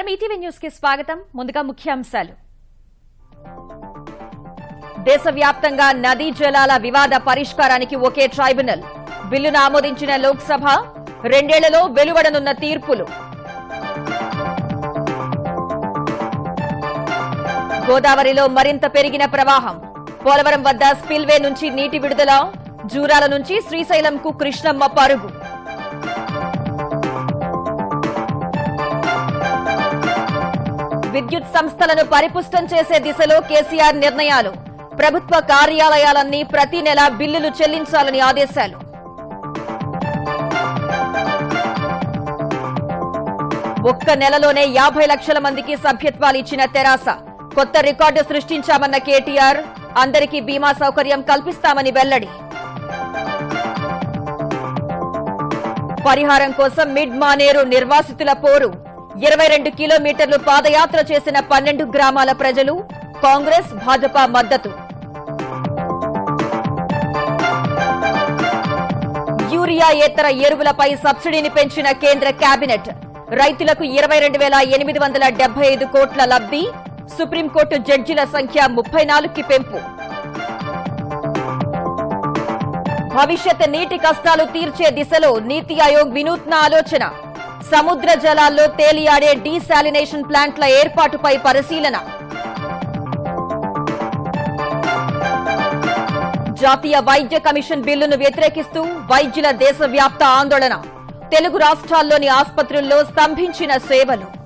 నమస్కారం. ఈటీవీ న్యూస్కి స్వాగతం. ముందుగా ముఖ్యాంశాలు. దేశవ్యాప్తంగా నదీ జలాల వివాద పరిష్కారానికి ఒకే ట్రైబ్యునల్. బిల్లును ఆమోదించిన లోక్సభ రెండేళ్ళలో వెలువడనున్న తీర్పులు. గోదావరిలో మరింత పెరిగిన ప్రవాహం. పోలవరం వద్ద స్పిల్వే నుంచి నీటి విడుదల. జూరాల నుంచి శ్రీశైలంకు కృష్ణమ్మ పరుగు. విద్యుత్ సంస్థలను పరిపుష్టం చేసే దిశలో కేసీఆర్ నిర్ణయాలు. ప్రభుత్వ కార్యాలయాలన్నీ ప్రతి నెల బిల్లులు చెల్లించాలని ఆదేశాలు. ఒక్క నెలలోనే యాభై లక్షల మందికి సభ్యత్వాలు ఇచ్చిన తెరాస. కొత్త రికార్డు సృష్టించామన్న కేటీఆర్ అందరికీ బీమా సౌకర్యం కల్పిస్తామని వెల్లడి. పరిహారం కోసం మిడ్ మానేరు నిర్వాసితుల పోరు. ఇరవై రెండు కిలోమీటర్లు పాదయాత్ర చేసిన పన్నెండు గ్రామాల ప్రజలు కాంగ్రెస్ భాజపా మద్దతు. యూరియా ఏతర ఎరువులపై సబ్సిడీని పెంచిన కేంద్ర కేబినెట్ రైతులకు ఇరవై రెండు వేల ఎనిమిది వందల డెబ్బై ఐదు కోట్ల లబ్ధి సుప్రీంకోర్టు జడ్జిల సంఖ్య ముప్పై నాలుగుకి పెంపు. భవిష్యత్ నీటి కష్టాలు తీర్చే దిశలో నీతి ఆయోగ్ వినూత్న ఆలోచన. సముద్ర జలాల్లో తేలియాడే డీశాలినేషన్ ప్లాంట్ల ఏర్పాటుపై పరిశీలన. జాతీయ వైద్య కమిషన్ బిల్లును వ్యతిరేకిస్తూ వైద్యుల దేశవ్యాప్త ఆందోళన. తెలుగు రాష్ట్రాల్లోని ఆసుపత్రుల్లో స్తంభించిన సేవలు.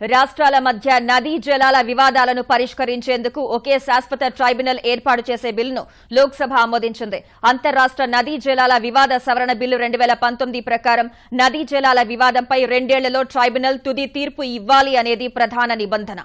రాష్ట్రాల మధ్య నదీ జలాల వివాదాలను పరిష్కరించేందుకు ఒకే శాశ్వత ట్రైబ్యునల్ ఏర్పాటు చేసే బిల్లును లోక్సభ ఆమోదించింది. అంతర్రాష్ట్ర నదీ జలాల వివాద సవరణ బిల్లు రెండు వేల పంతొమ్మిది ప్రకారం నదీ జలాల వివాదంపై రెండేళ్ళలో ట్రైబ్యునల్ తుది తీర్పు ఇవ్వాలి అనేది ప్రధాన నిబంధన.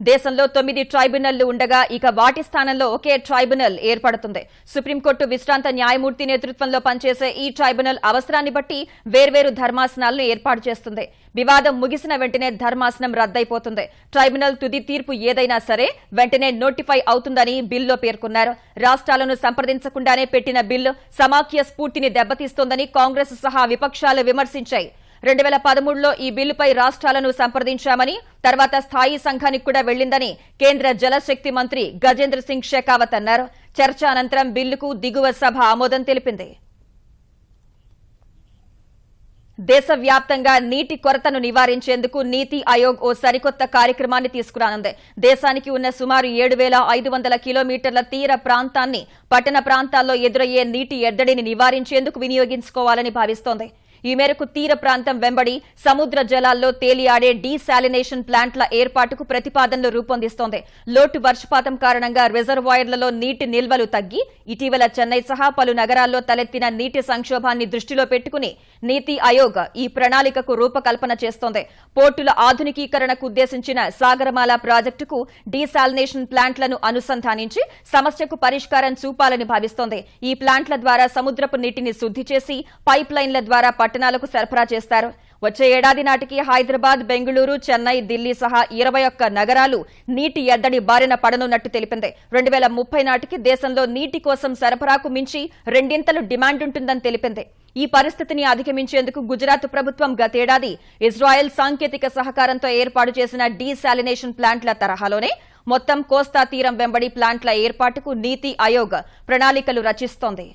దేశంలో తొమ్మిది ట్రైబ్యునల్లు ఉండగా ఇక వాటి స్థానంలో ఒకే ట్రైబ్యునల్ ఏర్పడుతుంది. సుప్రీంకోర్టు విశ్రాంత న్యాయమూర్తి నేతృత్వంలో పనిచేసే ఈ ట్రైబ్యునల్ అవసరాన్ని బట్టి వేర్వేరు ధర్మాసనాలను ఏర్పాటు చేస్తుంది. వివాదం ముగిసిన వెంటనే ధర్మాసనం రద్దయిపోతుంది. ట్రైబ్యునల్ తుది తీర్పు ఏదైనా సరే వెంటనే నోటిఫై అవుతుందని బిల్లులో పేర్కొన్నారు. రాష్ట్రాలను సంప్రదించకుండానే పెట్టిన బిల్లు సమాఖ్య స్ఫూర్తిని దెబ్బతీస్తోందని కాంగ్రెస్ సహా విపక్షాలు విమర్శించాయి. రెండు వేల పదమూడులో ఈ బిల్లుపై రాష్ట్రాలను సంప్రదించామని తర్వాత స్థాయి సంఘానికి కూడా వెళ్ళిందని కేంద్ర జలశక్తి మంత్రి గజేంద్ర సింగ్ షెకావత్ అన్నారు. చర్చ అనంతరం బిల్లుకు దిగువ సభ ఆమోదం తెలిపింది. దేశవ్యాప్తంగా నీటి కొరతను నివారించేందుకు నీతి ఆయోగ్ ఓ సరికొత్త కార్యక్రమాన్ని తీసుకురానుంది. దేశానికి ఉన్న సుమారు ఏడు వేల ఐదు వందల కిలోమీటర్ల తీర ప్రాంతాన్ని పట్టణ ప్రాంతాల్లో ఎదురయ్యే నీటి ఎద్దడిని నివారించేందుకు వినియోగించుకోవాలని భావిస్తోంది. ఈ మేరకు తీర ప్రాంతం వెంబడి సముద్ర జలాల్లో తేలియాడే డీశాలినేషన్ ప్లాంట్ల ఏర్పాటుకు ప్రతిపాదనలు రూపొందిస్తోంది. లోటు వర్షపాతం కారణంగా రిజర్వాయర్లలో నీటి నిల్వలు తగ్గి ఇటీవల చెన్నై సహా పలు నగరాల్లో తలెత్తిన నీటి సంక్షోభాన్ని దృష్టిలో పెట్టుకుని నీతి ఆయోగ్ ఈ ప్రణాళికకు రూపకల్పన చేస్తోంది. పోర్టుల ఆధునికీకరణకు ఉద్దేశించిన సాగరమాల ప్రాజెక్టుకు డీశాలినేషన్ ప్లాంట్లను అనుసంధానించి సమస్యకు పరిష్కారం చూపాలని భావిస్తోంది. ఈ ప్లాంట్ల ద్వారా సముద్రపు నీటిని శుద్ది చేసి పైప్ లైన్ల ద్వారా పట్టణాలకు సరఫరా చేస్తారు. వచ్చే ఏడాది నాటికి హైదరాబాద్ బెంగళూరు చెన్నై ఢిల్లీ సహా ఇరవై ఒక్క నగరాలు నీటి ఎద్దడి బారిన పడనున్నట్టు తెలిపింది. రెండు వేల ముప్పై నాటికి దేశంలో నీటి కోసం సరఫరాకు మించి రెండింతలు డిమాండ్ ఉంటుందని తెలిపింది. ఈ పరిస్థితిని అధిగమించేందుకు గుజరాత్ ప్రభుత్వం గతేడాది ఇజ్రాయెల్ సాంకేతిక సహకారంతో ఏర్పాటు చేసిన డీశాలినేషన్ ప్లాంట్ల తరహాలోనే మొత్తం కోస్తా తీరం వెంబడి ప్లాంట్ల ఏర్పాటుకు నీతి ఆయోగ్ ప్రణాళికలు రచిస్తోంది.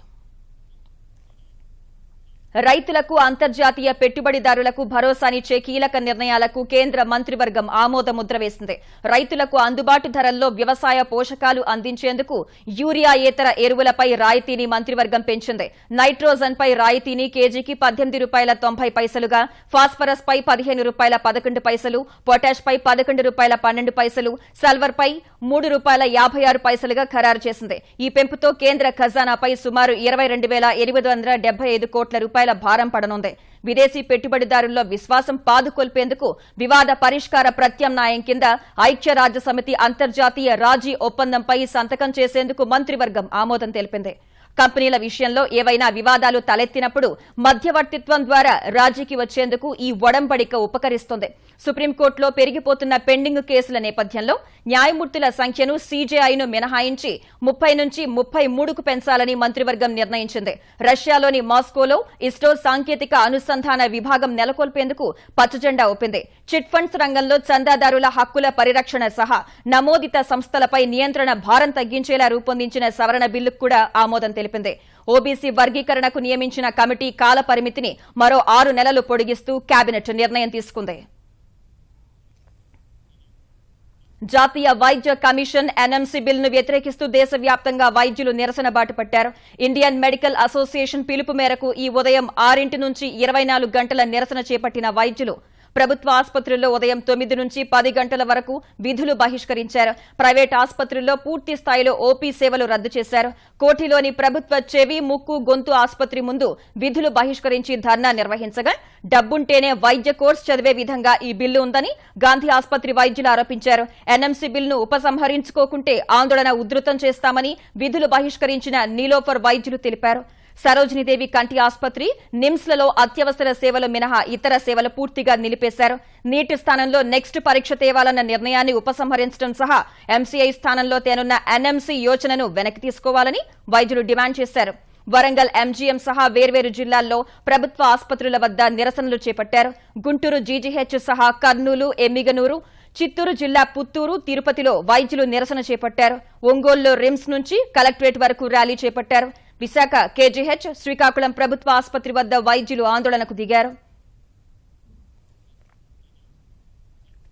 రైతులకు అంతర్జాతీయ పెట్టుబడిదారులకు భరోసానిచ్చే కీలక నిర్ణయాలకు కేంద్ర మంత్రివర్గం ఆమోదముద్ర వేసింది. రైతులకు అందుబాటు ధరల్లో వ్యవసాయ పోషకాలు అందించేందుకు యూరియాయేతర ఎరువులపై రాయితీని మంత్రివర్గం పెంచింది. నైట్రోజన్పై రాయితీని కేజీకి పద్దెనిమిది రూపాయల తొంభై పైసలుగా ఫాస్ఫరస్ పై పదిహేను రూపాయల పదకొండు పైసలు పొటాష్ పై పదకొండు రూపాయల పన్నెండు పైసలు సల్వర్పై మూడు రూపాయల యాభై ఆరు పైసలుగా ఖరారు చేసింది. ఈ పెంపుతో కేంద్ర ఖజానాపై సుమారు ఇరవై రెండు వేల ఎనిమిది వందల డెబ్బై ఐదు కోట్ల రూపాయలు భారం పడనుంది. విదేశీ పెట్టుబడిదారుల్లో విశ్వాసం పాదుకొల్పేందుకు వివాద పరిష్కార ప్రత్యామ్నాయం కింద ఐక్యరాజ్య సమితి అంతర్జాతీయ రాజీ ఒప్పందంపై సంతకం చేసేందుకు మంత్రివర్గం ఆమోదం తెలిపింది. కంపెనీల విషయంలో ఏవైనా వివాదాలు తలెత్తినప్పుడు మధ్యవర్తిత్వం ద్వారా రాజీకి వచ్చేందుకు ఈ ఒడంబడిక ఉపకరిస్తుంది. సుప్రీంకోర్టులో పెరిగిపోతున్న పెండింగ్ కేసుల నేపథ్యంలో న్యాయమూర్తుల సంఖ్యను సీజేఐను మినహాయించి ముప్పై నుంచి ముప్పై మూడుకు పెంచాలని మంత్రివర్గం నిర్ణయించింది. రష్యాలోని మాస్కోలో ఇస్రో సాంకేతిక అనుసంధాన విభాగం నెలకొల్పేందుకు పచ్చజెండా ఒప్పింది చిట్ ఫండ్స్ రంగంలో చందాదారుల హక్కుల పరిరక్షణ సహా నమోదిత సంస్థలపై నియంత్రణ భారం తగ్గించేలా రూపొందించిన సవరణ బిల్లుకు కూడా ఆమోదం తెలిపింది. ఓబీసీ వర్గీకరణకు నియమించిన కమిటీ కాల పరిమితిని మరో ఆరు నెలలు పొడిగిస్తూ కేబినెట్ నిర్ణయం తీసుకుంది. జాతీయ వైద్య కమిషన్ ఎన్ఎంసీ బిల్లును వ్యతిరేకిస్తూ దేశవ్యాప్తంగా వైద్యులు నిరసన బాటు పట్టారు. ఇండియన్ మెడికల్ అసోసియేషన్ పిలుపు మేరకు ఈ ఉదయం ఆరింటి నుంచి ఇరవై నాలుగు గంటల నిరసన చేపట్టిన వైద్యులు ప్రభుత్వ ఆసుపత్రుల్లో ఉదయం తొమ్మిది నుంచి పది గంటల వరకు విధులు బహిష్కరించారు. ప్రైవేట్ ఆసుపత్రుల్లో పూర్తి స్థాయిలో ఓపీ సేవలు రద్దు చేశారు. కోఠిలోని ప్రభుత్వ చెవి ముక్కు గొంతు ఆసుపత్రి ముందు విధులు బహిష్కరించి ధర్నా నిర్వహించగా డబ్బుంటేనే వైద్య కోర్సు చదివే విధంగా ఈ బిల్లు ఉందని గాంధీ ఆసుపత్రి వైద్యులు ఆరోపించారు. ఎన్ఎంసీ బిల్లును ఉపసంహరించుకోకుంటే ఆందోళన ఉధృతం చేస్తామని విధులు బహిష్కరించిన నీలోఫర్ వైద్యులు తెలిపారు. సరోజినీదేవి కంటి ఆసుపత్రి నిమ్స్లలో అత్యవసర సేవలు మినహా ఇతర సేవలు పూర్తిగా నిలిపేశారు. నీటి స్థానంలో నెక్స్ట్ పరీక్ష తేవాలన్న నిర్ణయాన్ని ఉపసంహరించడం సహా ఎంసీఐ స్థానంలో తేనున్న ఎన్ఎంసీ యోచనను వెనక్కి తీసుకోవాలని వైద్యులు డిమాండ్ చేశారు. వరంగల్ ఎంజీఎం సహా వేర్వేరు జిల్లాల్లో ప్రభుత్వ ఆసుపత్రుల వద్ద నిరసనలు చేపట్టారు. గుంటూరు జీజీహెచ్ సహా కర్నూలు ఎమ్మిగనూరు చిత్తూరు జిల్లా పుత్తూరు తిరుపతిలో వైద్యులు నిరసన చేపట్టారు. ఒంగోలులో రిమ్స్ నుంచి కలెక్టరేట్ వరకు ర్యాలీ చేపట్టారు. విశాఖ కేజీహెచ్ శ్రీకాకుళం ప్రభుత్వ ఆసుపత్రి వద్ద వైద్యులు ఆందోళనకు దిగారు.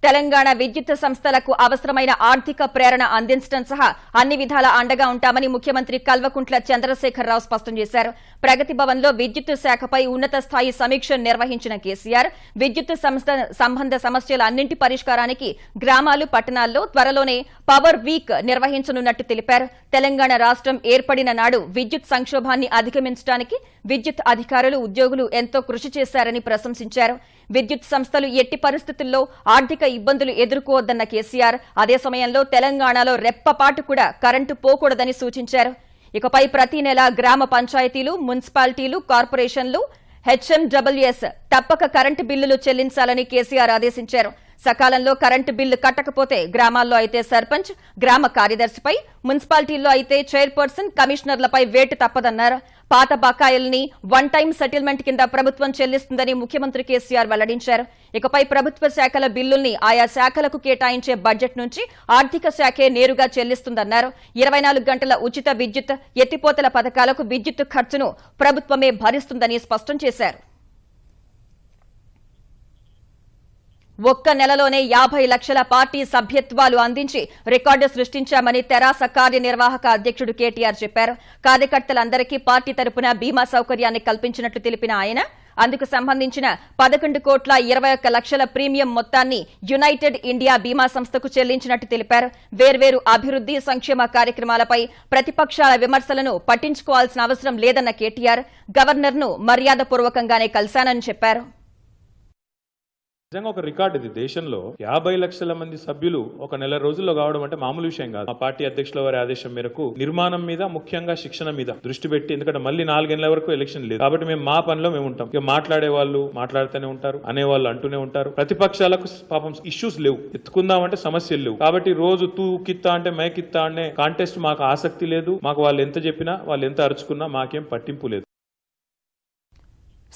తెలంగాణ విద్యుత్ సంస్థలకు అవసరమైన ఆర్థిక ప్రేరణ అందించడం సహా అన్ని విధాల అండగా ఉంటామని ముఖ్యమంత్రి కల్వకుంట్ల చంద్రశేఖరరావు స్పష్టం చేశారు. ప్రగతి భవన్లో విద్యుత్ శాఖపై ఉన్నత స్థాయి సమీక్ష నిర్వహించిన కేసీఆర్ విద్యుత్ సంస్థ సంబంధ సమస్యల అన్నింటి పరిష్కారానికి గ్రామాలు పట్టణాల్లో త్వరలోనే పవర్ వీక్ నిర్వహించనున్నట్టు తెలిపారు. తెలంగాణ రాష్ట్రం ఏర్పడిన నాడు విద్యుత్ సంక్షోభాన్ని అధిగమించడానికి విద్యుత్ అధికారులు ఉద్యోగులు ఎంతో కృషి చేశారని ప్రశంసించారు. విద్యుత్ సంస్థలు ఎట్టి పరిస్థితుల్లో ఆర్థిక ఇబ్బందులు ఎదుర్కోవద్దన్న కేసీఆర్. అదే సమయంలో తెలంగాణలో రెప్పపాటు కూడా కరెంటు పోకూడదని సూచించారు. ఇకపై ప్రతి నెల గ్రామ పంచాయతీలు మున్సిపాలిటీలు కార్పొరేషన్లు హెచ్ఎండబ్ల్యూఎస్ తప్పక కరెంటు బిల్లులు చెల్లించాలని కేసీఆర్ ఆదేశించారు. సకాలంలో కరెంటు బిల్లు కట్టకపోతే గ్రామాల్లో అయితే సర్పంచ్ గ్రామ కార్యదర్శిపై మున్సిపాలిటీల్లో అయితే చైర్పర్సన్ కమిషనర్లపై వేటు తప్పదన్నారు. పాత బకాయిల్ని వన్ టైం సెటిల్మెంట్ కింద ప్రభుత్వం చెల్లిస్తుందని ముఖ్యమంత్రి కేసీఆర్ వెల్లడించారు. ఇకపై ప్రభుత్వ శాఖల బిల్లుల్ని ఆయా శాఖలకు కేటాయించే బడ్జెట్ నుంచి ఆర్థిక శాఖే నేరుగా చెల్లిస్తుందన్నారు. ఇరవై నాలుగు గంటల ఉచిత విద్యుత్ ఎత్తిపోతల పథకాలకు విద్యుత్ ఖర్చును ప్రభుత్వమే భరిస్తుందని స్పష్టం చేశారు. ఒక్క నెలలోనే యాభై లక్షల పార్టీ సభ్యత్వాలు అందించి రికార్డు సృష్టించామని తెరాస కార్యనిర్వాహక అధ్యక్షుడు కేటీఆర్ చెప్పారు. కార్యకర్తలందరికీ పార్టీ తరపున బీమా సౌకర్యాన్ని కల్పించినట్లు తెలిపిన ఆయన అందుకు సంబంధించిన పదకొండు కోట్ల ఇరవై ఒక్క లక్షల ప్రీమియం మొత్తాన్ని యునైటెడ్ ఇండియా బీమా సంస్థకు చెల్లించినట్టు తెలిపారు. వేర్వేరు అభివృద్ది సంక్షేమ కార్యక్రమాలపై ప్రతిపక్షాల విమర్శలను పట్టించుకోవాల్సిన అవసరం లేదన్న కేటీఆర్ గవర్నర్ను మర్యాదపూర్వకంగానే కలిశానని చెప్పారు. నిజంగా ఒక రికార్డ్ ఇది. దేశంలో యాభై లక్షల మంది సభ్యులు ఒక నెల రోజుల్లో కావడం అంటే మామూలు విషయం కాదు. మా పార్టీ అధ్యక్షుల వారి ఆదేశం మేరకు నిర్మాణం మీద ముఖ్యంగా శిక్షణ మీద దృష్టి పెట్టి ఎందుకంటే మళ్ళీ నాలుగేళ్ళ వరకు ఎలక్షన్ లేదు. కాబట్టి మేము మా పనిలో మేము ఉంటాం. ఇక మాట్లాడే వాళ్ళు మాట్లాడుతూనే ఉంటారు అనేవాళ్ళు అంటూనే ఉంటారు. ప్రతిపక్షాలకు పాపం ఇష్యూస్ లేవు. ఎత్తుకుందామంటే సమస్యలు లేవు. కాబట్టి రోజు తూ కిత్తా అంటే మేకిత్తా అనే కాంటెస్ట్ మాకు ఆసక్తి లేదు. మాకు వాళ్ళు ఎంత చెప్పినా వాళ్ళు ఎంత అరుచుకున్నా మాకేం పట్టింపు లేదు.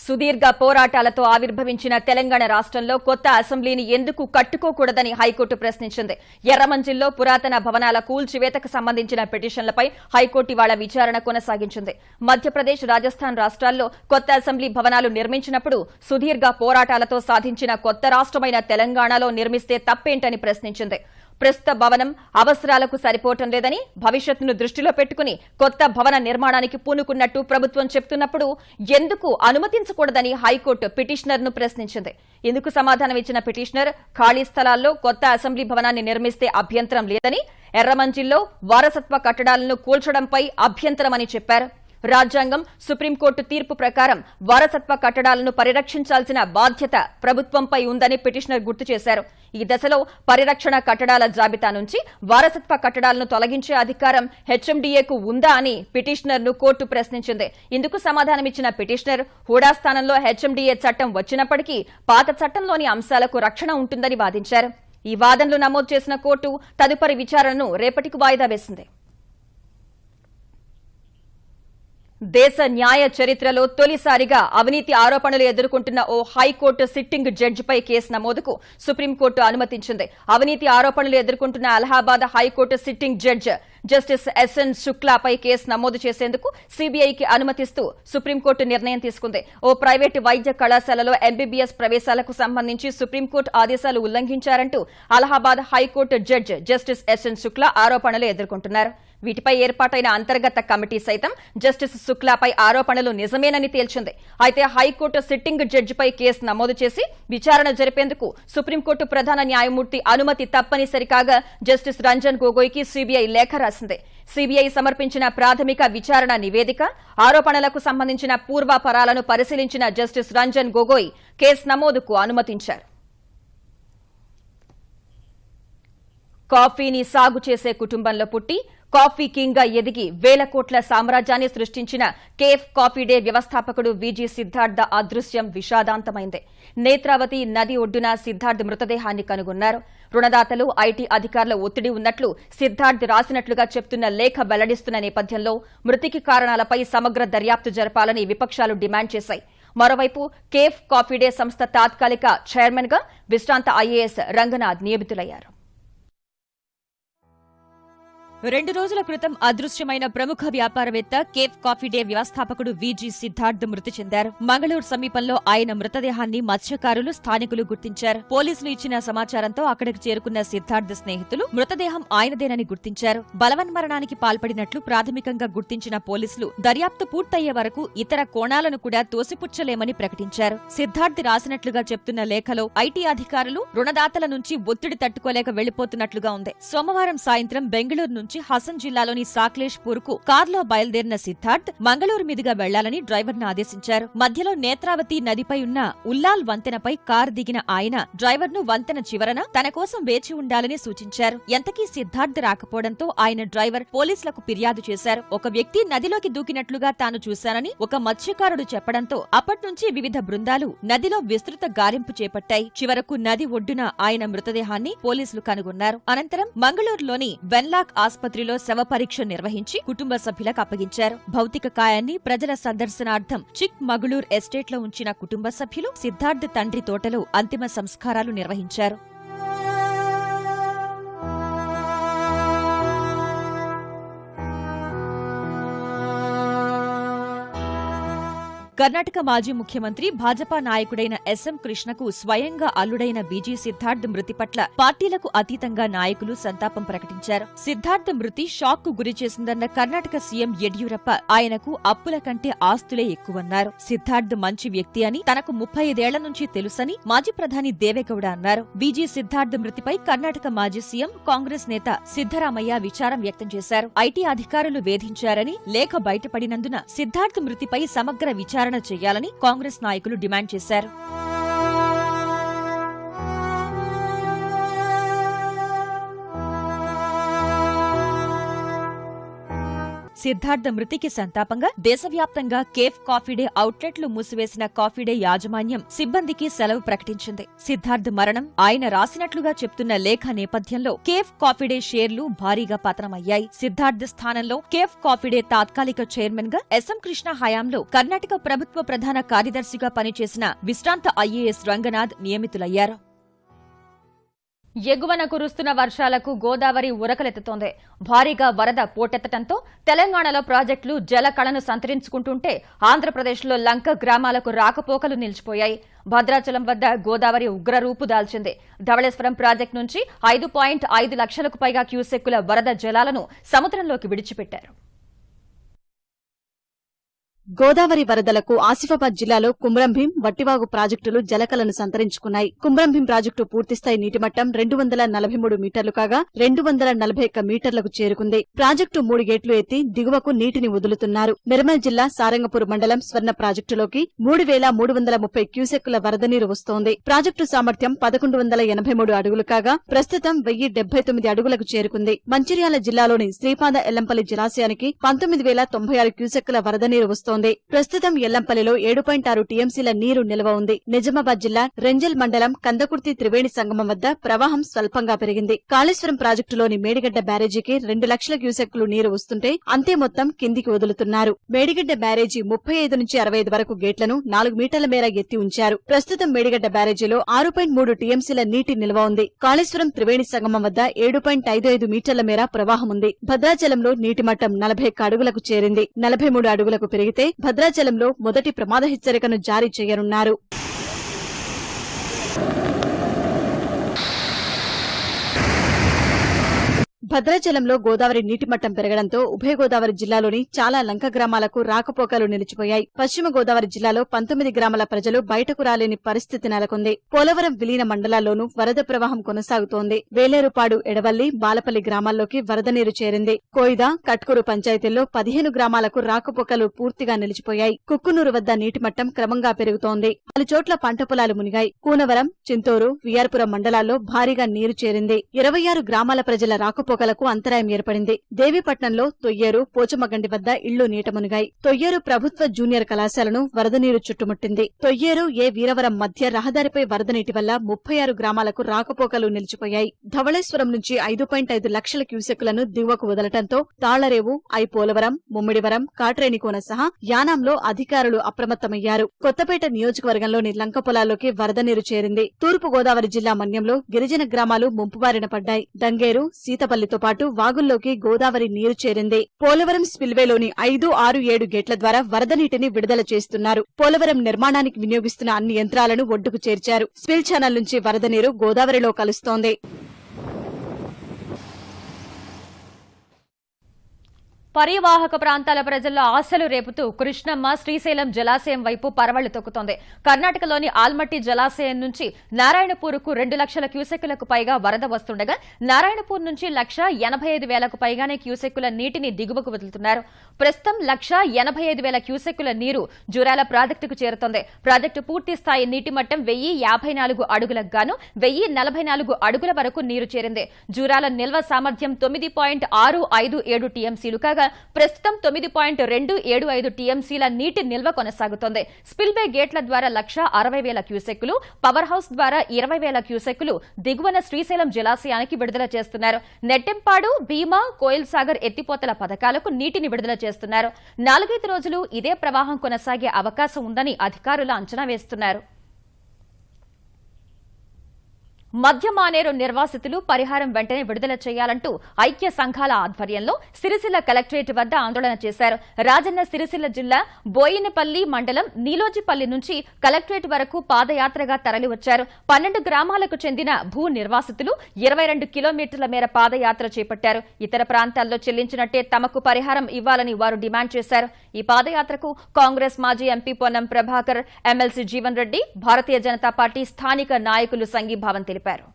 సుదీర్ఘ పోరాటాలతో ఆవిర్భవించిన తెలంగాణ రాష్ట్రంలో కొత్త అసెంబ్లీని ఎందుకు కట్టుకోకూడదని హైకోర్టు ప్రశ్నించింది. ఎర్రమంజిల్లో పురాతన భవనాల కూల్చివేతకు సంబంధించిన పిటిషన్లపై హైకోర్టు ఇవాళ విచారణ కొనసాగించింది. మధ్యప్రదేశ్ రాజస్థాన్ రాష్ట్రాల్లో కొత్త అసెంబ్లీ భవనాలు నిర్మించినప్పుడు సుదీర్ఘ పోరాటాలతో సాధించిన కొత్త రాష్ట్రమైన తెలంగాణలో నిర్మిస్తే తప్పేంటని ప్రశ్నించింది. ప్రస్తుత భవనం అవసరాలకు సరిపోవటం లేదని భవిష్యత్తును దృష్టిలో పెట్టుకుని కొత్త భవన నిర్మాణానికి పూనుకున్నట్టు ప్రభుత్వం చెప్తున్నప్పుడు ఎందుకు అనుమతించకూడదని హైకోర్టు పిటిషనర్ను ప్రశ్నించింది. ఇందుకు సమాధానం ఇచ్చిన పిటిషనర్ ఖాళీ స్థలాల్లో కొత్త అసెంబ్లీ భవనాన్ని నిర్మిస్తే అభ్యంతరం లేదని ఎర్రమంజిల్లో వారసత్వ కట్టడాలను కూల్చడంపై అభ్యంతరమని చెప్పారు. రాజ్యాంగం సుప్రీంకోర్టు తీర్పు ప్రకారం వారసత్వ కట్టడాలను పరిరక్షించాల్సిన బాధ్యత ప్రభుత్వంపై ఉందని పిటిషనర్ గుర్తు చేశారు. ఈ దశలో పరిరక్షణ కట్టడాల జాబితా నుంచి వారసత్వ కట్టడాలను తొలగించే అధికారం హెచ్ఎండీఏకు ఉందా అని పిటిషనర్ను కోర్టు ప్రశ్నించింది. ఇందుకు సమాధానమిచ్చిన పిటిషనర్ హూడా స్థానంలో హెచ్ఎండీఏ చట్టం వచ్చినప్పటికీ పాత చట్టంలోని అంశాలకు రక్షణ ఉంటుందని వాదించారు. ఈ వాదనలు నమోదు చేసిన కోర్టు తదుపరి విచారణను రేపటికి వాయిదా వేసింది. దేశ న్యాయ చరిత్రలో తొలిసారిగా అవినీతి ఆరోపణలు ఎదుర్కొంటున్న ఓ హైకోర్టు సిట్టింగ్ జడ్జిపై కేసు నమోదుకు సుప్రీంకోర్టు అనుమతించింది. అవినీతి ఆరోపణలు ఎదుర్కొంటున్న Allahabad high court sitting judge justice S N శుక్లాపై కేసు నమోదు చేసేందుకు సీబీఐకి అనుమతిస్తూ సుప్రీంకోర్టు నిర్ణయం తీసుకుంది. ఓ ప్రైవేటు వైద్య కళాశాలలో ఎంబీబీఎస్ ప్రవేశాలకు సంబంధించి సుప్రీంకోర్టు ఆదేశాలు ఉల్లంఘించారంటూ Allahabad high court judge justice S N Shukla ఆరోపణలు ఎదుర్కొంటున్నారు. వీటిపై ఏర్పాటైన అంతర్గత కమిటీ సైతం జస్టిస్ శుక్లాపై ఆరోపణలు నిజమేనని తేల్చింది. అయితే హైకోర్టు సిట్టింగ్ జడ్జిపై కేసు నమోదు చేసి విచారణ జరిపేందుకు సుప్రీంకోర్టు ప్రధాన న్యాయమూర్తి అనుమతి తప్పనిసరి కాగా జస్టిస్ రంజన్ గొగోయ్కి సీబీఐ లేఖ రాసింది. సీబీఐ సమర్పించిన ప్రాథమిక విచారణ నివేదిక ఆరోపణలకు సంబంధించిన పూర్వాపరాలను పరిశీలించిన జస్టిస్ రంజన్ గొగోయ్ కేసు నమోదుకు అనుమతించారు. కాఫీని సాగు చేసే కుటుంబంలో పుట్టి కాఫీ కింగ్గా ఎదిగి వేల కోట్ల సామ్రాజ్యాన్ని సృష్టించిన కేఫ్ కాఫీ డే వ్యవస్థాపకుడు విజీ సిద్ధార్థ అదృశ్యం విషాదాంతమైంది. నేత్రావతి నది ఒడ్డున సిద్ధార్థ్ మృతదేహాన్ని కనుగొన్నారు. రుణదాతలు ఐటీ అధికారుల ఒత్తిడి ఉన్నట్లు సిద్ధార్థ్ రాసినట్లుగా చెప్తున్న లేఖ వెల్లడిస్తున్న నేపథ్యంలో మృతికి కారణాలపై సమగ్ర దర్యాప్తు జరపాలని విపక్షాలు డిమాండ్ చేశాయి. మరోవైపు కేఫ్ కాఫీ డే సంస్థ తాత్కాలిక చైర్మన్గా విశ్రాంత ఐఏఎస్ రంగనాథ్ నియమితులయ్యారు. రెండు రోజుల క్రితం అదృశ్యమైన ప్రముఖ వ్యాపారవేత్త కేఫ్ కాఫీ డే వ్యవస్థాపకుడు విజీ సిద్ధార్థ్ మృతి చెందారు. మంగళూరు సమీపంలో ఆయన మృతదేహాన్ని మత్స్యకారులు స్థానికులు గుర్తించారు. పోలీసులు ఇచ్చిన సమాచారంతో అక్కడికి చేరుకున్న సిద్ధార్థ్ స్నేహితులు మృతదేహం ఆయనదేనని గుర్తించారు. బలవన్మరణానికి పాల్పడినట్లు ప్రాథమికంగా గుర్తించిన పోలీసులు దర్యాప్తు పూర్తయ్యే వరకు ఇతర కోణాలను కూడా తోసిపుచ్చలేమని ప్రకటించారు. సిద్ధార్థ్ రాసినట్లుగా చెప్తున్న లేఖలో ఐటీ అధికారులు రుణదాతల నుంచి ఒత్తిడి తట్టుకోలేక వెళ్ళిపోతున్నట్లుగా ఉంది. సోమవారం సాయంత్రం బెంగళూరు నుంచి హసన్ జిల్లాలోని సాక్లేష్పూర్కు కార్లో బయలుదేరిన సిద్ధార్థ్ మంగళూరు మీదుగా వెళ్ళాలని డ్రైవర్ను ఆదేశించారు. మధ్యలో నేత్రావతి నదిపై ఉన్న ఉల్లాల్ వంతెనపై కారు దిగిన ఆయన డ్రైవర్ను వంతెన చివరన తన కోసం వేచి ఉండాలని సూచించారు. ఎంతకీ సిద్ధార్థ్ రాకపోవడంతో ఆయన డ్రైవర్ పోలీసులకు ఫిర్యాదు చేశారు. ఒక వ్యక్తి నదిలోకి దూకినట్లుగా తాను చూశానని ఒక మత్స్యకారుడు చెప్పడంతో అప్పట్నుంచి వివిధ బృందాలు నదిలో విస్తృత గాలింపు చేపట్టాయి. చివరకు నది ఒడ్డున ఆయన మృతదేహాన్ని పోలీసులు కనుగొన్నారు. అనంతరం మంగళూరులోని వెన్లాక్ ఆసుపత్రిలో శవ పరీక్ష నిర్వహించి కుటుంబ సభ్యులకు అప్పగించారు. భౌతిక కాయాన్ని ప్రజల సందర్శనార్థం చిక్ మగుళూర్ ఎస్టేట్లో ఉంచిన కుటుంబ సభ్యులు సిద్ధార్థ్ తండ్రి తోటలో అంతిమ సంస్కారాలు నిర్వహించారు. కర్ణాటక మాజీ ముఖ్యమంత్రి భాజపా నాయకుడైన ఎస్ఎం కృష్ణకు స్వయంగా అల్లుడైన బీజీ సిద్ధార్థ్ మృతి పట్ల పార్టీలకు అతీతంగా నాయకులు సంతాపం ప్రకటించారు. సిద్ధార్థ్ మృతి షాక్కు గురి చేసిందన్న కర్ణాటక సీఎం యడ్యూరప్ప ఆయనకు అప్పుల కంటే ఆస్తులే ఎక్కువన్నారు. సిద్ధార్థ్ మంచి వ్యక్తి అని తనకు ముప్పై ఐదేళ్ళ నుంచి తెలుసని మాజీ ప్రధాని దేవేగౌడ అన్నారు. బీజీ సిద్ధార్థ్ మృతిపై కర్ణాటక మాజీ సీఎం కాంగ్రెస్ నేత సిద్దరామయ్య విచారం వ్యక్తం చేశారు. ఐటీ అధికారులు వేధించారని లేఖ బయటపడినందున సిద్ధార్థ్ మృతిపై సమగ్ర విచారణ చేయాలని కాంగ్రెస్ నాయకులు డిమాండ్ చేశారు. సిద్ధార్థ మృతికి సంతాపంగా దేశవ్యాప్తంగా కేఫ్ కాఫీ డే అవుట్లెట్లు మూసివేసిన కాఫీ డే యాజమాన్యం సిబ్బందికి సెలవు ప్రకటించింది. సిద్ధార్థ్ మరణం ఆయన రాసినట్లుగా చెప్తున్న లేఖ నేపథ్యంలో కేఫ్ కాఫీ డే షేర్లు భారీగా పతనమయ్యాయి. సిద్ధార్థ్ స్థానంలో కేఫ్ కాఫీ డే తాత్కాలిక చైర్మన్గా ఎస్ఎం కృష్ణ హయాంలో కర్ణాటక ప్రభుత్వ ప్రధాన కార్యదర్శిగా పనిచేసిన విశ్రాంత ఐఏఎస్ రంగనాథ్ నియమితులయ్యారు. ఎగువన కురుస్తున్న వర్షాలకు గోదావరి ఉరకలెత్తుతోంది. భారీగా వరద పోటెత్తడంతో తెలంగాణలో ప్రాజెక్టులు జలకళను సంతరించుకుంటుంటే ఆంధ్రప్రదేశ్లో లంక గ్రామాలకు రాకపోకలు నిలిచిపోయాయి. భద్రాచలం వద్ద గోదావరి ఉగ్రరూపు దాల్చింది. ధవళేశ్వరం ప్రాజెక్టు నుంచి ఐదు పాయింట్ ఐదు లక్షలకు పైగా క్యూసెక్కుల వరద జలాలను సముద్రంలోకి విడిచిపెట్టారు. గోదావరి వరదలకు ఆసిఫాబాద్ జిల్లాలో కుమ్రంభీం వట్టివాగు ప్రాజెక్టులు జలకలను సంతరించుకున్నాయి. కుమ్రంభీం ప్రాజెక్టు పూర్తిస్థాయి నీటిమట్టం రెండు వందల నలభై మూడు మీటర్లు కాగా రెండు వందల నలభై ఒక్క మీటర్లకు చేరుకుంది. ప్రాజెక్టు మూడు గేట్లు ఎత్తి దిగువకు నీటిని వదులుతున్నారు. నిర్మల్ జిల్లా సారంగపూర్ మండలం స్వర్ణ ప్రాజెక్టులోకి మూడు వేల మూడు వందల ముప్పై క్యూసెక్కుల వరద నీరు వస్తోంది. ప్రాజెక్టు సామర్థ్యం పదకొండు వందల ఎనభై మూడు అడుగులు కాగా ప్రస్తుతం వెయ్యి డెబ్బై తొమ్మిది అడుగులకు చేరుకుంది. మంచిర్యాల జిల్లాలోని శ్రీపాద ఎల్లంపల్లి జలాశయానికి పంతొమ్మిది వేల తొంభై ఆరు క్యూసెక్కుల వరద నీరు వస్తోంది. ప్రస్తుతం ఎల్లంపల్లిలో ఏడు పాయింట్ ఆరు టీఎంసీల నీరు నిల్వ ఉంది. నిజామాబాద్ జిల్లా రెంజల్ మండలం కందకుర్తి త్రివేణి సంగమం వద్ద ప్రవాహం స్వల్పంగా పెరిగింది. కాళేశ్వరం ప్రాజెక్టులోని మేడిగడ్డ బ్యారేజీకి రెండు లక్షల క్యూసెక్లు నీరు వస్తుంటే అంతే మొత్తం కిందికి వదులుతున్నారు. మేడిగడ్డ బ్యారేజీ ముప్పై ఐదు నుంచి అరవై ఐదు వరకు గేట్లను నాలుగు మీటర్ల మేర ఎత్తి ఉంచారు. ప్రస్తుతం మేడిగడ్డ బ్యారేజీలో ఆరు పాయింట్ మూడు టీఎంసీల నీటి నిల్వ ఉంది. కాళేశ్వరం త్రివేణి సంగమం వద్ద ఏడు పాయింట్ ఐదు ఐదు మీటర్ల మేర ప్రవాహం ఉంది. భద్రాచలంలో నీటి మట్టం నలభై అడుగులకు చేరింది. నలభై మూడు అడుగులకు పెరిగితే భద్రాచలంలో మొదటి ప్రమాద హెచ్చరికను జారీ చేయనున్నారు. భద్రాచలంలో గోదావరి నీటి మట్టం పెరగడంతో ఉభయ గోదావరి జిల్లాలోని చాలా లంక గ్రామాలకు రాకపోకలు నిలిచిపోయాయి. పశ్చిమ గోదావరి జిల్లాలో పంతొమ్మిది గ్రామాల ప్రజలు బయటకు రాలేని పరిస్థితి నెలకొంది. పోలవరం విలీన మండలాల్లోనూ వరద ప్రవాహం కొనసాగుతోంది. వేలేరుపాడు ఎడవల్లి బాలపల్లి గ్రామాల్లోకి వరద నీరు చేరింది. కోయిదా కట్కూరు పంచాయతీల్లో పదిహేను గ్రామాలకు రాకపోకలు పూర్తిగా నిలిచిపోయాయి. కుక్కునూరు వద్ద నీటి మట్టం క్రమంగా పెరుగుతోంది. పలు చోట్ల పంట పొలాలు మునిగాయి. కూనవరం చింతూరు విఆర్పురం మండలాల్లో భారీగా నీరు చేరింది. ఇరవై ఆరు గ్రామాల ప్రజల రాకపోకలకు అంతరాయం ఏర్పడింది. దేవీపట్నంలో తొయ్యేరు పోచమగండి వద్ద ఇళ్ళు నీటమునిగాయి తొయ్యేరు ప్రభుత్వ జూనియర్ కళాశాలను వరద నీరు చుట్టుముట్టింది. తొయ్యేరు ఏ వీరవరం మధ్య రహదారిపై వరద నీటి వల్ల ముప్పై ఆరు గ్రామాలకు రాకపోకలు నిలిచిపోయాయి. ధవళేశ్వరం నుంచి ఐదు పాయింట్ ఐదు లక్షల క్యూసెక్కులను దిగువకు వదలటంతో తాళ్ళరేవు ఐ పోలవరం ముమ్మిడివరం కాట్రేనికోన సహా యానాంలో అధికారులు అప్రమత్తమయ్యారు. కొత్తపేట నియోజకవర్గంలోని లంక పొలాల్లోకి వరద నీరు చేరింది. తూర్పు గోదావరి జిల్లా మన్యంలో గిరిజన గ్రామాలు ముంపుబారిన పడ్డాయి. దంగేరు సీతపల్లి సీతపల్లితో పాటు వాగుల్లోకి గోదావరి నీరు చేరింది. పోలవరం స్పిల్వేలోని ఐదు ఆరు ఏడు గేట్ల ద్వారా వరద నీటిని విడుదల చేస్తున్నారు. పోలవరం నిర్మాణానికి వినియోగిస్తున్న అన్ని యంత్రాలను ఒడ్డుకు చేర్చారు. స్పిల్ ఛానల్ నుంచి వరద నీరు గోదావరిలో కలుస్తోంది. పరీవాహక ప్రాంతాల ప్రజల్లో ఆశలు రేపుతూ కృష్ణమ్మ శ్రీశైలం జలాశయం వైపు పరవళ్ళు తొక్కుతోంది. కర్ణాటకలోని ఆల్మట్టి జలాశయం నుంచి నారాయణపూర్కు రెండు లక్షల క్యూసెక్కులకు పైగా వరద వస్తుండగా నారాయణపూర్ నుంచి లక్ష ఎనభై ఐదు వేలకు పైగానే క్యూసెక్కుల నీటిని దిగువకు వదులుతున్నారు. ప్రస్తుతం లక్ష ఎనభై ఐదు వేల క్యూసెక్కుల నీరు జూరాల ప్రాజెక్టుకు చేరుతోంది. ప్రాజెక్టు పూర్తి స్థాయి నీటి మట్టం వెయ్యి యాభై నాలుగు అడుగులకు గాను వెయ్యి నలభై నాలుగు అడుగుల వరకు నీరు చేరింది. జూరాల నిల్వ సామర్థ్యం తొమ్మిది పాయింట్ ఆరు ఐదు ఏడు టీఎంసీలు కాగా ప్రస్తుతం తొమ్మిది పాయింట్ రెండు ఏడు ఐదు టీఎంసీల నీటి నిల్వ కొనసాగుతోంది. స్పిల్వే గేట్ల ద్వారా లక్ష అరవై వేల క్యూసెక్కులు పవర్ హౌస్ ద్వారా ఇరవై వేల క్యూసెక్కులు దిగువన శ్రీశైలం జలాశయానికి విడుదల చేస్తున్నారు. నెట్టెంపాడు భీమా కోయిల్ సాగర్ ఎత్తిపోతల పథకాలకు నీటిని విడుదల చేస్తున్నారు. నాలుగైదు రోజులు ఇదే ప్రవాహం కొనసాగే అవకాశం ఉందని అధికారులు అంచనా వేస్తున్నారు. మధ్య మానేరు నిర్వాసితులు పరిహారం వెంటనే విడుదల చేయాలంటూ ఐక్య సంఘాల ఆధ్వర్యంలో సిరిసిల్ల కలెక్టరేట్ వద్ద ఆందోళన చేశారు. రాజన్న సిరిసిల్ల జిల్లా బోయినపల్లి మండలం నీలోజిపల్లి నుంచి కలెక్టరేట్ వరకు పాదయాత్రగా తరలివచ్చారు. పన్నెండు గ్రామాలకు చెందిన భూ నిర్వాసితులు ఇరవై రెండు కిలోమీటర్ల మేర పాదయాత్ర చేపట్టారు. ఇతర ప్రాంతాల్లో చెల్లించినట్టే తమకు పరిహారం ఇవ్వాలని వారు డిమాండ్ చేశారు. ఈ పాదయాత్రకు కాంగ్రెస్ మాజీ MP Ponnam Prabhakar MLC Jeevan Reddy Bharatiya Janata Party స్థానిక నాయకులు సంఘీభావం తెలిపారు. Better.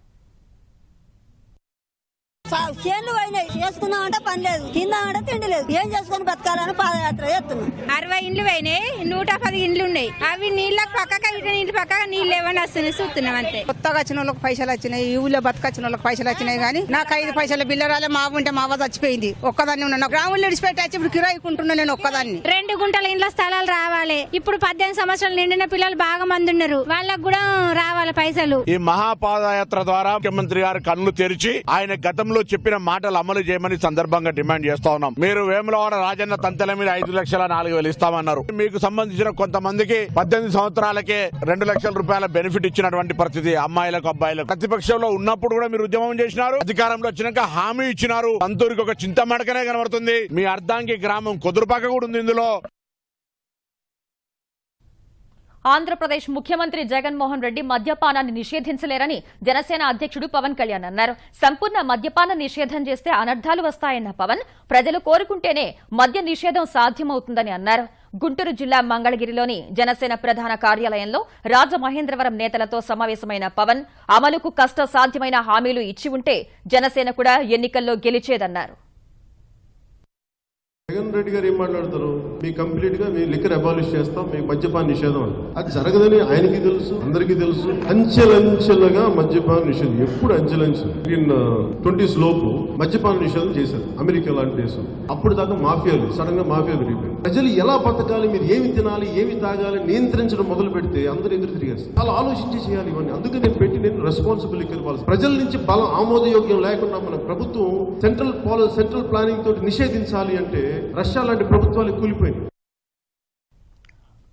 చేన్లు పోయినాయి. చేసుకుందామంటే పని లేదు. తిందామంటే తిండి లేదు. ఏం చేసుకుని బతకాలని పాదయాత్ర చేస్తున్నాం. అరవై ఇండ్లు పోయినాయి. నూట పది ఇండ్లు ఉన్నాయి. అవి నీళ్ళకి పక్కగా ఇటు నీళ్ళు పక్కగా నీళ్ళు ఏమని వస్తున్నాయి. చూస్తున్నాం అంతే. కొత్తగా వచ్చిన వాళ్ళకి పైసలు వచ్చినాయి. ఈ ఊళ్ళో బతకొచ్చిన వాళ్ళకి పైసలు వచ్చినాయి కానీ నాకు ఐదు పైసల బిల్లు రాలే. మా ఉంటే మా అవ్వ చచ్చిపోయింది. ఒక్కదాన్ని ఉన్నా గ్రాములు విడిచిపెట్టి. వచ్చి ఇప్పుడు కిరాయికుంటున్నా నేను ఒక్కదాన్ని. రెండు గుంటల ఇండ్ల స్థలాలు రావాలి. ఇప్పుడు పద్దెనిమిది సంవత్సరాలు నిండిన పిల్లలు బాగా మంది ఉన్నారు. వాళ్ళకు కూడా రావాలి పైసలు. ఈ మహాపాదయాత్ర ద్వారా ముఖ్యమంత్రి గారు కన్నులు తెరిచి ఆయన గతంలో చెప్పిన మాటలు అమలు చేయమని సందర్భంగా డిమాండ్ చేస్తా ఉన్నాం. మీరు వేములవాడ రాజన్న తంతెల మీద ఐదు లక్షల నాలుగు వేలు ఇస్తామన్నారు. మీకు సంబంధించిన కొంతమందికి పద్దెనిమిది సంవత్సరాలకే రెండు లక్షల రూపాయల బెనిఫిట్ ఇచ్చినటువంటి పరిస్థితి అమ్మాయిలకు అబ్బాయిలకు. ప్రతిపక్షంలో ఉన్నప్పుడు కూడా మీరు ఉద్యమం చేసినారు. అధికారంలో వచ్చినాక హామీ ఇచ్చినారు. అంతూరికి ఒక చింత మడకనే కనబడుతుంది. మీ అర్ధాంగి గ్రామం కుదురుపాక కూడా ఉంది ఇందులో. ఆంధ్రప్రదేశ్ ముఖ్యమంత్రి జగన్మోహన్ రెడ్డి మద్యపానాన్ని నిషేధించలేరని జనసేన అధ్యక్షుడు పవన్ కళ్యాణ్ అన్నారు. సంపూర్ణ మద్యపాన నిషేధం చేస్తే అనర్థాలు వస్తాయన్న పవన్ ప్రజలు కోరుకుంటేనే మద్య నిషేధం సాధ్యమవుతుందని అన్నారు. గుంటూరు జిల్లా మంగళగిరిలోని జనసేన ప్రధాన కార్యాలయంలో రాజమహేంద్రవరం నేతలతో సమావేశమైన పవన్ అమలుకు కష్ట సాధ్యమైన హామీలు ఇచ్చి ఉంటే జనసేన కూడా ఎన్నికల్లో గెలిచేదన్నారు. జగన్ రెడ్డి గారు ఏం మాట్లాడతారు? మీ కంప్లీట్గా మీ లిక్కర్ అబాలిష్ చేస్తాం మీ మద్యపాన నిషేధం అది జరగదని ఆయనకి తెలుసు అందరికీ తెలుసు. అంచెలంచెలుగా మద్యపాన నిషేధం ఎప్పుడు అంచెలంచెలు? ఇన్ ట్వంటీస్ uh, లోపు మద్యపాన నిషేధం చేశారు అమెరికా లాంటి దేశం. అప్పుడు దాకా మాఫియాలు సడన్గా మాఫియా పెరిగిపోయింది ప్రజలు ఎలా బతకాలి మీరు ఏమి తినాలి ఏమి తాగాలి నియంత్రించడం మొదలు పెడితే అందరూ ఎదురు తిరిగారు. చాలా ఆలోచించి చేయాలి ఇవన్నీ. అందుకే నేను పెట్టి నేను రెస్పాన్సిబుల్ లిక్కర్ పాలసీ ప్రజల నుంచి బలం ఆమోదయోగ్యం లేకుండా మన ప్రభుత్వం సెంట్రల్ పాలసీ సెంట్రల్ ప్లానింగ్ తోటి నిషేధించాలి అంటే రష్యా లాంటి ప్రభుత్వాలు కూలిపోయింది.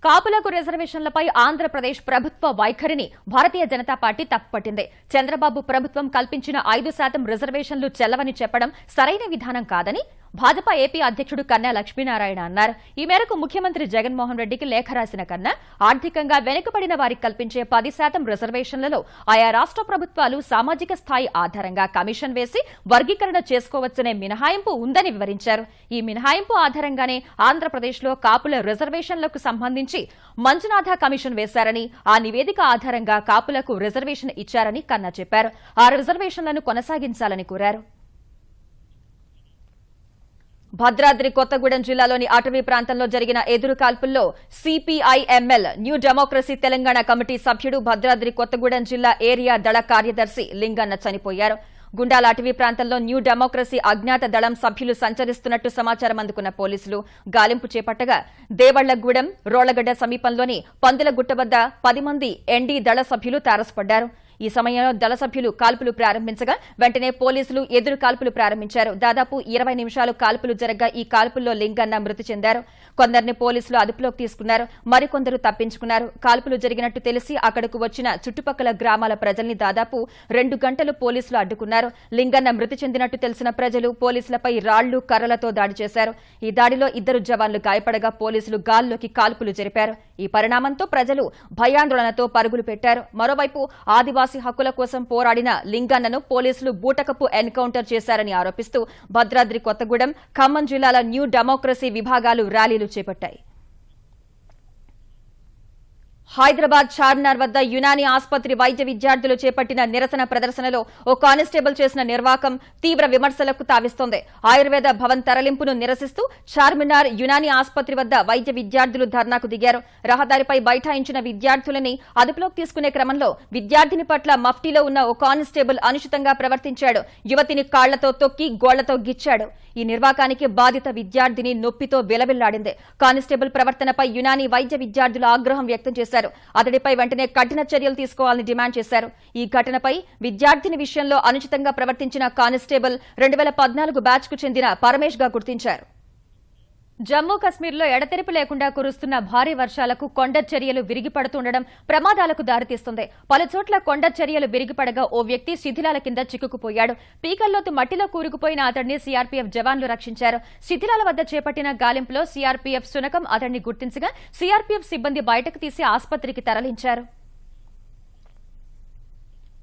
కాపులకు రిజర్వేషన్లపై ఆంధ్రప్రదేశ్ ప్రభుత్వ వైఖరిని భారతీయ జనతా పార్టీ తప్పుపట్టింది. చంద్రబాబు ప్రభుత్వం కల్పించిన ఐదు శాతం రిజర్వేషన్లు చెల్లవని చెప్పడం సరైన విధానం కాదని భాజపా ఏపీ అధ్యక్షుడు కన్నా లక్ష్మీనారాయణ అన్నారు. ఈ మేరకు ముఖ్యమంత్రి జగన్మోహన్ రెడ్డికి లేఖ రాసిన కన్నా ఆర్థికంగా వెనుకబడిన వారికి కల్పించే పది శాతం రిజర్వేషన్లలో ఆయా రాష్ట్ర ప్రభుత్వాలు సామాజిక స్థాయి ఆధారంగా కమిషన్ వేసి వర్గీకరణ చేసుకోవచ్చనే మినహాయింపు ఉందని వివరించారు. ఈ మినహాయింపు ఆధారంగానే ఆంధ్రప్రదేశ్లో కాపుల రిజర్వేషన్లకు సంబంధించి మంజునాథ కమిషన్ వేశారని ఆ నివేదిక ఆధారంగా కాపులకు రిజర్వేషన్ ఇచ్చారని కన్నా చెప్పారు. ఆ రిజర్వేషన్లను కొనసాగించాలని కోరారు. భద్రాద్రి కొత్తగూడెం జిల్లాలోని అటవీ ప్రాంతంలో జరిగిన ఎదురు కాల్పుల్లో CPIML New Democracy Telangana committee సభ్యుడు భద్రాద్రి కొత్తగూడెం జిల్లా ఏరియా దళ కార్యదర్శి లింగన్న చనిపోయారు. గుండాల అటవీ ప్రాంతంలో న్యూ డెమోక్రసీ అజ్ఞాత దళం సభ్యులు సంచరిస్తున్నట్టు సమాచారం అందుకున్న పోలీసులు గాలింపు చేపట్టగా దేవళ్ళగూడెం రోళ్ళగడ్డ సమీపంలోని పందులగుట్ట వద్ద పది మంది ఎన్డీ దళ సభ్యులు తారసపడ్డారు. ఈ సమయంలో దళ సభ్యులు కాల్పులు ప్రారంభించగా వెంటనే పోలీసులు ఎదురు కాల్పులు ప్రారంభించారు. దాదాపు ఇరవై నిమిషాలు కాల్పులు జరగ్గా ఈ కాల్పుల్లో లింగన్న మృతి చెందారు. కొందరిని పోలీసులు అదుపులోకి తీసుకున్నారు. మరికొందరు తప్పించుకున్నారు. కాల్పులు జరిగినట్టు తెలిసి అక్కడకు వచ్చిన చుట్టుపక్కల గ్రామాల ప్రజల్ని దాదాపు రెండు గంటలు పోలీసులు అడ్డుకున్నారు. లింగన్న మృతి చెందినట్టు తెలిసిన ప్రజలు పోలీసులపై రాళ్ళు కర్రలతో దాడి చేశారు. ఈ దాడిలో ఇద్దరు జవాన్లు గాయపడగా పోలీసులు గాల్లోకి కాల్పులు జరిపారు. ఈ పరిణామంతో ప్రజలు భయాందోళనతో పరుగులు పెట్టారు. మరోవైపు ఆదివాసీ హక్కుల కోసం పోరాడిన లింగన్నను పోలీసులు బూటకపు ఎన్కౌంటర్ చేశారని ఆరోపిస్తూ భద్రాద్రి కొత్తగూడెం ఖమ్మం జిల్లాల న్యూ డెమోక్రసీ విభాగాలు ర్యాలీలు చేపట్టాయి. హైదరాబాద్ చార్మినార్ వద్ద యునాని ఆసుపత్రి వైద్య విద్యార్థులు చేపట్టిన నిరసన ప్రదర్శనలో ఓ కానిస్టేబుల్ చేసిన నిర్వాకం తీవ్ర విమర్శలకు తావిస్తోంది. ఆయుర్వేద భవన్ తరలింపును నిరసిస్తూ చార్మినార్ యునాని ఆసుపత్రి వద్ద వైద్య విద్యార్థులు ధర్నాకు దిగారు. రహదారిపై బైఠాయించిన విద్యార్థులని అదుపులోకి తీసుకునే క్రమంలో విద్యార్థిని పట్ల మఫ్టీలో ఉన్న ఓ కానిస్టేబుల్ అనుచితంగా ప్రవర్తించాడు. యువతిని కాళ్ళతో తొక్కి గోళ్ళతో గిచ్చాడు. ఈ నిర్వాకానికి బాధిత విద్యార్థిని నొప్పితో విలవిల్లాడింది కానిస్టేబుల్ ప్రవర్తనపై యునాని వైద్య విద్యార్థులు ఆగ్రహం వ్యక్తం చేశారు. అతడిపై వెంటనే కఠిన చర్యలు తీసుకోవాలని డిమాండ్ చేశారు. ఈ ఘటనపై విద్యార్థిని విషయంలో అనుచితంగా ప్రవర్తించిన కానిస్టేబుల్ రెండు వేల పద్నాలుగు బ్యాచ్కు చెందిన పరమేష్గా గుర్తించారు. జమ్మూ కశ్మీర్లో ఎడతెరిపి లేకుండా కురుస్తున్న భారీ వర్షాలకు కొండ చర్యలు విరిగిపడుతుండడం ప్రమాదాలకు దారితీస్తుంది. పలుచోట్ల కొండ చర్యలు విరిగిపడగా ఓ వ్యక్తి శిథిలాల కింద చిక్కుకుపోయాడు. పీకల్లోతు మట్టిలో కూరుకుపోయిన అతడిని సీఆర్పీఎఫ్ జవాన్లు రక్షించారు. శిథిలాల వద్ద చేపట్టిన గాలింపులో సీఆర్పీఎఫ్ శునకం అతడిని గుర్తించగా సీఆర్పీఎఫ్ సిబ్బంది బయటకు తీసి ఆసుపత్రికి తరలించారు.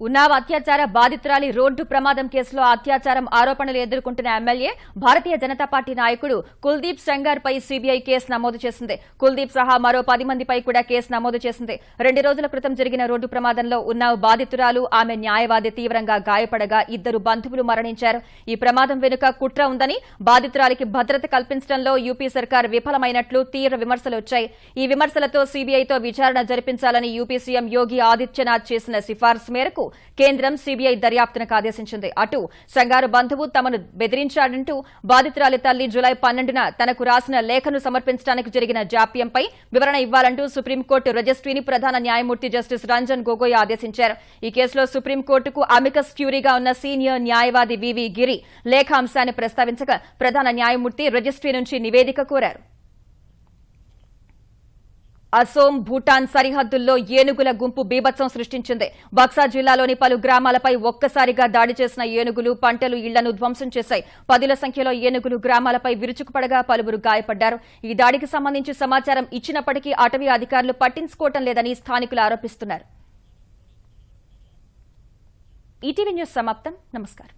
ఉన్నావ్ అత్యాచార బాధితురాలి రోడ్డు ప్రమాదం కేసులో అత్యాచారం ఆరోపణలు ఎదుర్కొంటున్న ఎమ్మెల్యే భారతీయ జనతా పార్టీ నాయకుడు కుల్దీప్ సెంగార్ పై సీబీఐ కేసు నమోదు చేసింది. కుల్దీప్ సహా మరో పది మందిపై కూడా కేసు నమోదు చేసింది. రెండు రోజుల క్రితం జరిగిన రోడ్డు ప్రమాదంలో ఉన్నావ్ బాధితురాలు ఆమె న్యాయవాది తీవ్రంగా గాయపడగా ఇద్దరు బంధువులు మరణించారు. ఈ ప్రమాదం వెనుక కుట్ర ఉందని బాధితురాలికి భద్రత కల్పించడంలో యూపీ సర్కార్ విఫలమైనట్లు తీవ్ర విమర్శలు వచ్చాయి. ఈ విమర్శలతో సీబీఐతో విచారణ జరిపించాలని యూపీ సీఎం యోగి ఆదిత్యనాథ్ చేసిన సిఫార్సు మేరకు కేంద్రం సీబీఐ దర్యాప్తునకు ఆదేశించింది అటు సంగారు బంధువు తమను బెదిరించాడంటూ బాధితురాలి తల్లి జులై పన్నెండున తనకు రాసిన లేఖను సమర్పించడానికి జరిగిన జాప్యంపై వివరణ ఇవ్వాలంటూ సుప్రీంకోర్టు రిజిస్ట్రీని ప్రధాన న్యాయమూర్తి జస్టిస్ రంజన్ గొగోయ్ ఆదేశించారు. ఈ కేసులో సుప్రీంకోర్టుకు అమికస్ క్యూరీగా ఉన్న సీనియర్ న్యాయవాది వివి గిరి లేఖ అంశాన్ని ప్రస్తావించగా ప్రధాన న్యాయమూర్తి రిజిస్ట్రీ నుంచి నివేదిక కోరారు. అసోం భూటాన్ సరిహద్దుల్లో ఏనుగుల గుంపు బీభత్సం సృష్టించింది. బక్సా జిల్లాలోని పలు గ్రామాలపై ఒక్కసారిగా దాడి చేసిన ఏనుగులు పంటలు ఇళ్ళను ధ్వంసం చేశాయి. పదుల సంఖ్యలో ఏనుగులు గ్రామాలపై విరుచుకుపడగా పలువురు గాయపడ్డారు. ఈ దాడికి సంబంధించి సమాచారం ఇచ్చినప్పటికీ అటవీ అధికారులు పట్టించుకోవటం లేదని స్థానికులు ఆరోపిస్తున్నారు. ఈటీవీ న్యూస్ సమాప్తం. నమస్కారం.